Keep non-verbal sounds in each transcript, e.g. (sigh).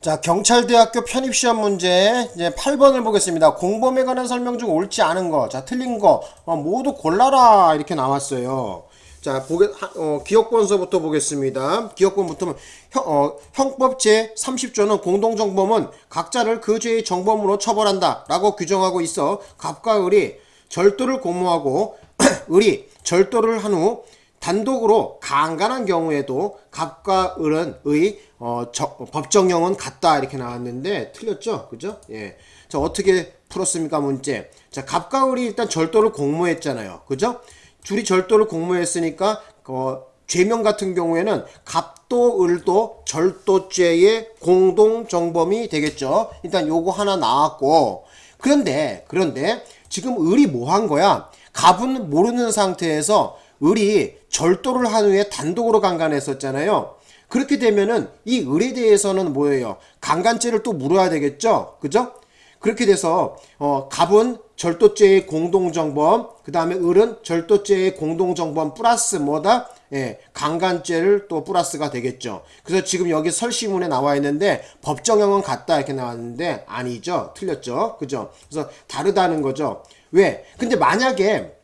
자, 경찰대학교 편입시험 문제 이제 8번을 보겠습니다. 공범에 관한 설명 중 옳지 않은 거, 자, 틀린 거 어, 모두 골라라 이렇게 나왔어요. 자, 보게 어, 기억본서부터 보겠습니다. 기억본부터 형, 어, 형법 제 30조는 공동정범은 각자를 그 죄의 정범으로 처벌한다 라고 규정하고 있어 갑과 을이 절도를 공모하고 (clears throat) 을이 절도를 한 후 단독으로 강간한 경우에도 갑과 을은 의 어, 저, 법정형은 같다 이렇게 나왔는데 틀렸죠? 그죠? 예. 자 어떻게 풀었습니까 문제? 자 갑과 을이 일단 절도를 공모했잖아요. 그죠? 둘이 절도를 공모했으니까 어, 죄명 같은 경우에는 갑도 을도 절도죄의 공동 정범이 되겠죠? 일단 요거 하나 나왔고. 그런데 그런데 지금 을이 뭐 한 거야? 갑은 모르는 상태에서 을이 절도를 한 후에 단독으로 강간했었잖아요. 그렇게 되면은 이 을에 대해서는 뭐예요? 강간죄를 또 물어야 되겠죠? 그죠? 그렇게 돼서 어 갑은 절도죄의 공동정범, 그 다음에 을은 절도죄의 공동정범 플러스 뭐다? 예, 강간죄를 또 플러스가 되겠죠. 그래서 지금 여기 설시문에 나와 있는데 법정형은 같다 이렇게 나왔는데 아니죠. 틀렸죠. 그죠? 그래서 다르다는 거죠. 왜? 근데 만약에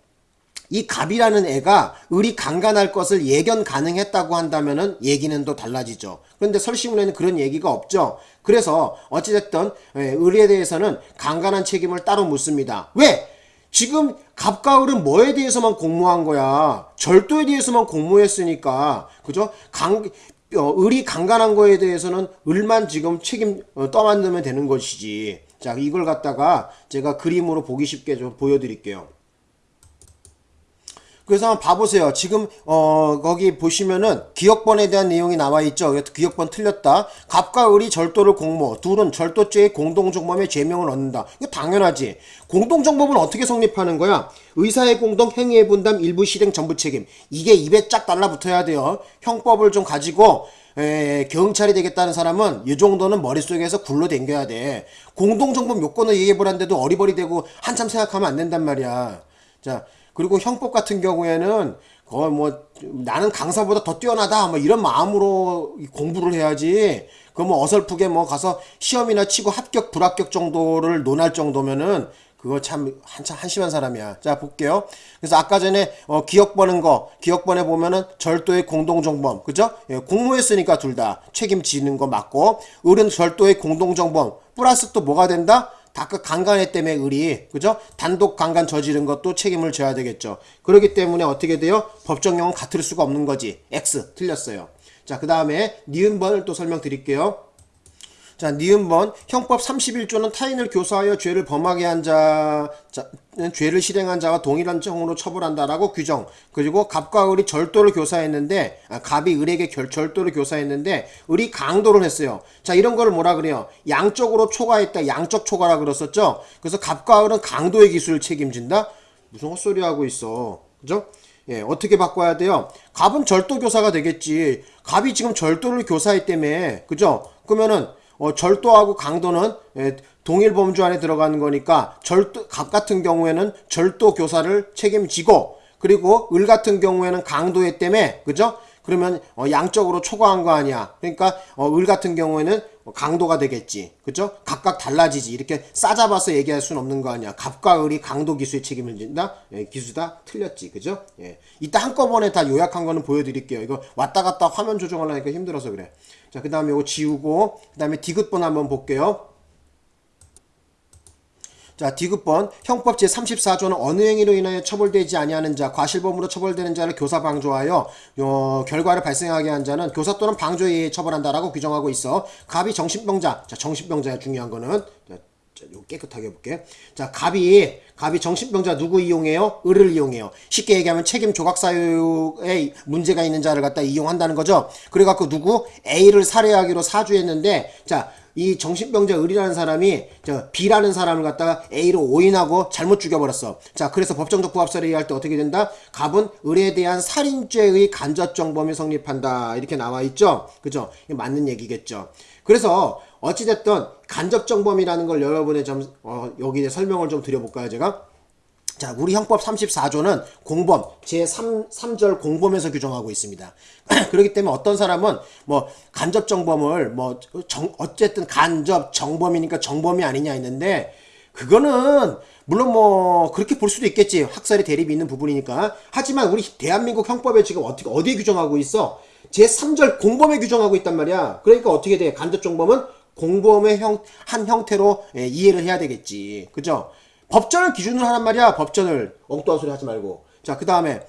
이 갑이라는 애가 을이 강간할 것을 예견 가능했다고 한다면은 얘기는 또 달라지죠. 그런데 설시문에는 그런 얘기가 없죠. 그래서 어찌됐든 예, 을에 대해서는 강간한 책임을 따로 묻습니다. 왜? 지금 갑과 을은 뭐에 대해서만 공모한 거야? 절도에 대해서만 공모했으니까 그죠? 강 어, 을이 강간한 거에 대해서는 을만 지금 책임 어, 떠만들면 되는 것이지. 자 이걸 갖다가 제가 그림으로 보기 쉽게 좀 보여드릴게요. 그래서 한번 봐보세요. 지금 어 거기 보시면은 기억번에 대한 내용이 나와 있죠. 기억번 틀렸다. 갑과 을이 절도를 공모. 둘은 절도죄의 공동정범의 죄명을 얻는다. 이거 당연하지. 공동정범은 어떻게 성립하는 거야? 의사의 공동 행위의 분담 일부 실행 전부 책임. 이게 입에 쫙 달라붙어야 돼요. 형법을 좀 가지고 에, 경찰이 되겠다는 사람은 이 정도는 머릿속에서 굴러 댕겨야 돼. 공동정범 요건을 얘기해보란데도 어리버리 되고 한참 생각하면 안 된단 말이야. 자, 그리고 형법 같은 경우에는 거의 뭐 나는 강사보다 더 뛰어나다 뭐 이런 마음으로 공부를 해야지 그뭐 어설프게 뭐 가서 시험이나 치고 합격 불합격 정도를 논할 정도면은 그거 참 한참 한심한 사람이야. 자 볼게요. 그래서 아까 전에 어, 기억 버는 거 기억 번에 보면은 절도의 공동정범 그죠? 예, 공모했으니까 둘 다 책임지는 거 맞고 을은 절도의 공동정범 플러스 또 뭐가 된다? 다 그 강간에 때문에 을이 그죠? 단독 강간 저지른 것도 책임을 져야 되겠죠. 그렇기 때문에 어떻게 돼요? 법정형은 같을 수가 없는 거지. X 틀렸어요. 자, 그 다음에 니은번을 또 설명드릴게요. 자, 니은번 형법 31조는 타인을 교사하여 죄를 범하게 한 자, 자 죄를 실행한 자와 동일한 정으로 처벌한다라고 규정. 그리고 갑과 을이 절도를 교사했는데 아, 갑이 을에게 결, 절도를 교사했는데 을이 강도를 했어요. 자, 이런 거를 뭐라 그래요? 양적으로 초과했다. 양적 초과라 그랬었죠. 그래서 갑과 을은 강도의 기술을 책임진다. 무슨 헛소리 하고 있어. 그죠? 예, 어떻게 바꿔야 돼요? 갑은 절도 교사가 되겠지. 갑이 지금 절도를 교사했다며. 그죠? 그러면은 어, 절도하고 강도는 예, 동일 범주 안에 들어가는 거니까 절도 갑 같은 경우에는 절도 교사를 책임지고 그리고 을 같은 경우에는 강도에 때문에 그죠? 그러면 어, 양적으로 초과한 거 아니야. 그러니까 어, 을 같은 경우에는 강도가 되겠지. 그죠? 각각 달라지지. 이렇게 싸잡아서 얘기할 수는 없는 거 아니야. 갑과 을이 강도 기수의 책임을 진다? 예, 기수다? 틀렸지. 그죠? 예. 이따 한꺼번에 다 요약한 거는 보여드릴게요. 이거 왔다 갔다 화면 조정하려니까 힘들어서 그래. 자, 그 다음에 이거 지우고, 그 다음에 디귿번 한번 볼게요. 자, 디귿번 형법 제34조는 어느 행위로 인하여 처벌되지 아니하는 자, 과실범으로 처벌되는 자를 교사 방조하여 어, 결과를 발생하게 한 자는 교사 또는 방조에 의해 처벌한다라고 규정하고 있어. 갑이 정신병자. 자, 정신병자야 중요한 거는. 자, 자, 요 깨끗하게 해볼게. 자, 갑이, 갑이 정신병자 누구 이용해요? 을을 이용해요. 쉽게 얘기하면 책임 조각 사유에 문제가 있는 자를 갖다 이용한다는 거죠. 그래갖고 누구? A를 살해하기로 사주했는데, 자, 이 정신병자 을이라는 사람이 저 B라는 사람을 갖다가 A로 오인하고 잘못 죽여버렸어. 자, 그래서 법정적 부합사를 얘기할 때 어떻게 된다? 갑은 을에 대한 살인죄의 간접정범이 성립한다. 이렇게 나와 있죠? 그죠? 맞는 얘기겠죠. 그래서 어찌됐든 간접정범이라는 걸 여러분의 좀 어, 여기에 설명을 좀 드려볼까요 제가 자, 우리 형법 34조는 공범, 제3, 3절 공범에서 규정하고 있습니다. (clears throat) 그렇기 때문에 어떤 사람은 뭐 간접 정범을 뭐 정, 어쨌든 간접 정범이니까 정범이 아니냐 했는데 그거는 물론 뭐 그렇게 볼 수도 있겠지. 학살의 대립이 있는 부분이니까. 하지만 우리 대한민국 형법에 지금 어떻게 어디에 규정하고 있어? 제3절 공범에 규정하고 있단 말이야. 그러니까 어떻게 돼? 간접 정범은 공범의 형, 한 형태로 예, 이해를 해야 되겠지. 그죠? 법전을 기준으로 하란 말이야. 법전을 엉뚱한 소리 하지 말고. 자, 그 다음에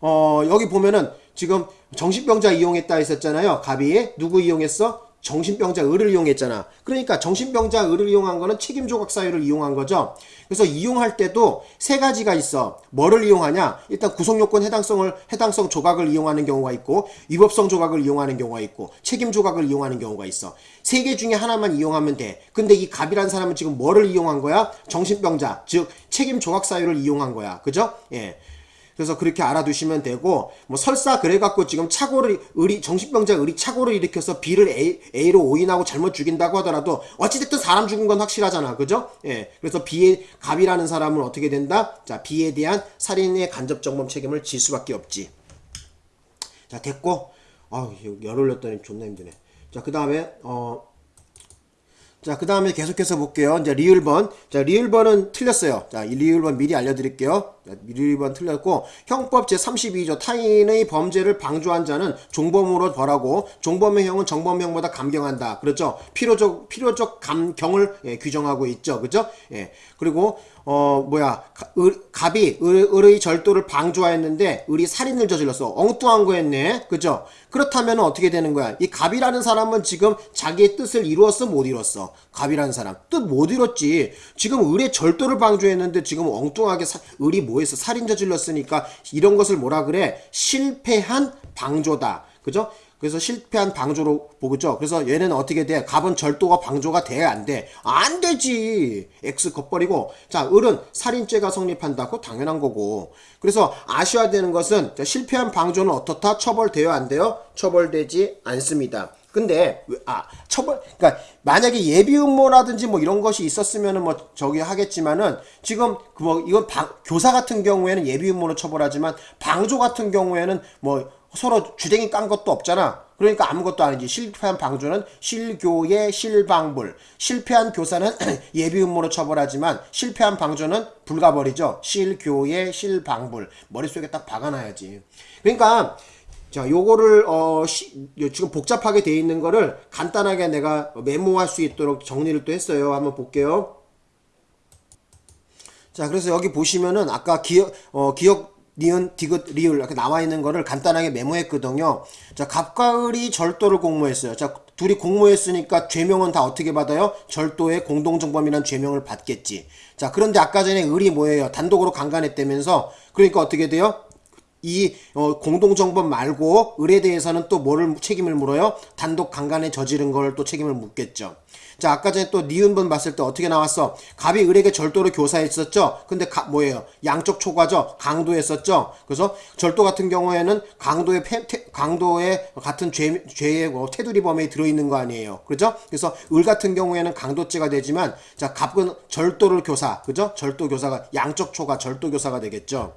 어, 여기 보면은 지금 정신병자 이용했다 했었잖아요. 갑이 누구 이용했어? 정신병자 을을 이용했잖아. 그러니까 정신병자 을을 이용한 거는 책임 조각 사유를 이용한 거죠. 그래서 이용할 때도 세 가지가 있어. 뭐를 이용하냐? 일단 구성 요건 해당성을 해당성 조각을 이용하는 경우가 있고 위법성 조각을 이용하는 경우가 있고 책임 조각을 이용하는 경우가 있어. 세 개 중에 하나만 이용하면 돼. 근데 이 갑이란 사람은 지금 뭐를 이용한 거야? 정신병자, 즉 책임 조각 사유를 이용한 거야. 그죠? 예. 그래서 그렇게 알아두시면 되고 뭐 설사 그래갖고 지금 착오를 의리 정신병자 의리 착오를 일으켜서 B를 A, A로 오인하고 잘못 죽인다고 하더라도 어찌됐든 사람 죽은 건 확실하잖아 그죠? 예 그래서 B의 갑이라는 사람은 어떻게 된다? 자 B에 대한 살인의 간접 정범 책임을 질 수밖에 없지 자 됐고 아우 열 올렸더니 존나 힘드네 자 그 다음에 어 자, 그 다음에 계속해서 볼게요. 이제 리을번. 자, 리을번은 틀렸어요. 자, 이 리을번 미리 알려드릴게요. 자, 리을번 틀렸고, 형법 제32조 타인의 범죄를 방조한 자는 종범으로 벌하고, 종범의 형은 정범형보다 감경한다. 그렇죠? 필요적, 필요적 감경을 예, 규정하고 있죠. 그죠? 예. 그리고, 어, 뭐야, 가, 을, 갑이 을, 을의 절도를 방조하였는데, 을이 살인을 저질렀어. 엉뚱한 거 했네. 그죠? 그렇다면 어떻게 되는 거야? 이 갑이라는 사람은 지금 자기의 뜻을 이루었어? 못 이뤘어? 갑이라는 사람. 뜻 못 이뤘지. 지금 을의 절도를 방조했는데 지금 엉뚱하게 사, 을이 뭐 했어? 살인 저질렀으니까 이런 것을 뭐라 그래? 실패한 방조다. 그죠? 그래서 실패한 방조로 보죠. 그래서 얘는 어떻게 돼? 갑은 절도가 방조가 돼? 안 돼? 안 되지. X 겉버리고. 자, 을은 살인죄가 성립한다. 그거 당연한 거고. 그래서 아셔야 되는 것은 실패한 방조는 어떻다? 처벌돼요? 안 돼요? 처벌되지 않습니다. 근데 아 처벌 그러니까 만약에 예비 음모라든지 뭐 이런 것이 있었으면은 뭐 저기 하겠지만은 지금 뭐 이건 방, 교사 같은 경우에는 예비 음모로 처벌하지만 방조 같은 경우에는 뭐 서로 주댕이 깐 것도 없잖아. 그러니까 아무것도 아니지. 실패한 방조는 실교의 실방불. 실패한 교사는 (clears throat) 예비 음모로 처벌하지만 실패한 방조는 불가버리죠. 실교의 실방불. 머릿속에 딱 박아놔야지. 그러니까 자, 요거를 어 시, 지금 복잡하게 돼 있는 거를 간단하게 내가 메모할 수 있도록 정리를 또 했어요. 한번 볼게요. 자, 그래서 여기 보시면은 아까 기억 어 기억 니은, 디귿, 리을 이렇게 나와 있는 거를 간단하게 메모했거든요. 자, 갑과 을이 절도를 공모했어요. 자, 둘이 공모했으니까 죄명은 다 어떻게 받아요? 절도의 공동정범이란 죄명을 받겠지. 자, 그런데 아까 전에 을이 뭐예요? 단독으로 강간했다면서 그러니까 어떻게 돼요? 이 어, 공동정범 말고 을에 대해서는 또 뭐를 책임을 물어요? 단독 강간에 저지른 걸 또 책임을 묻겠죠. 자 아까 전에 또 니은번 봤을 때 어떻게 나왔어? 갑이 을에게 절도를 교사했었죠. 근데 가, 뭐예요? 양적 초과죠. 강도했었죠. 그래서 절도 같은 경우에는 강도의 패, 태, 강도의 같은 죄, 죄의 뭐 테두리 범위에 들어있는 거 아니에요. 그죠? 그래서 을 같은 경우에는 강도죄가 되지만 자 갑은 절도를 교사, 그죠? 절도 교사가 양적 초과 절도 교사가 되겠죠.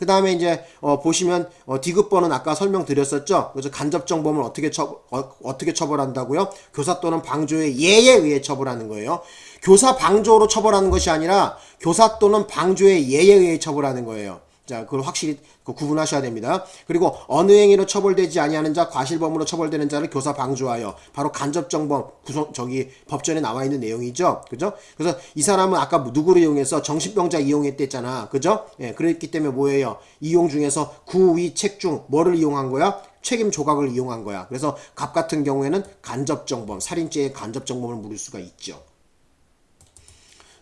그 다음에 이제 어, 보시면 어, 디귿번은 아까 설명드렸었죠. 그래서 간접정범을 어떻게 처 어, 떻게 처벌한다고요? 교사 또는 방조의 예에 의해 처벌하는 거예요. 교사 방조로 처벌하는 것이 아니라 교사 또는 방조의 예에 의해 처벌하는 거예요. 자, 그걸 확실히 그 구분하셔야 됩니다. 그리고 어느 행위로 처벌되지 아니하는 자, 과실범으로 처벌되는 자를 교사 방조하여 바로 간접정범 구성 저기 법전에 나와 있는 내용이죠. 그죠? 그래서 이 사람은 아까 누구를 이용해서 정신병자 이용했댔잖아. 그죠? 예, 그랬기 때문에 뭐예요? 이용 중에서 구위 책중 뭐를 이용한 거야? 책임 조각을 이용한 거야. 그래서 갑 같은 경우에는 간접정범, 살인죄의 간접정범을 물을 수가 있죠.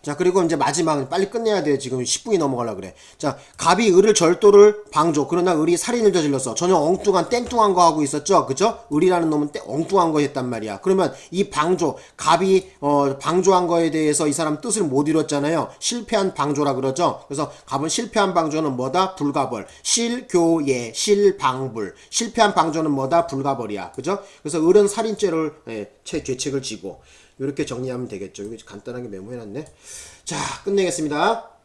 자 그리고 이제 마지막 빨리 끝내야 돼요 지금 10분이 넘어가려 그래. 자 갑이 을을 절도를 방조. 그러나 을이 살인을 저질렀어. 전혀 엉뚱한 땡뚱한 거 하고 있었죠? 그죠? 을이라는 놈은 땡, 엉뚱한 거 했단 말이야. 그러면 이 방조 갑이 어 방조한 거에 대해서 이 사람 뜻을 못 이뤘잖아요. 실패한 방조라 그러죠? 그래서 갑은 실패한 방조는 뭐다? 불가벌. 실교예 실방불. 실패한 방조는 뭐다? 불가벌이야. 그죠? 그래서 을은 살인죄를 예, 죄책을 지고 이렇게 정리하면 되겠죠. 이거 간단하게 메모해놨네. 자, 끝내겠습니다.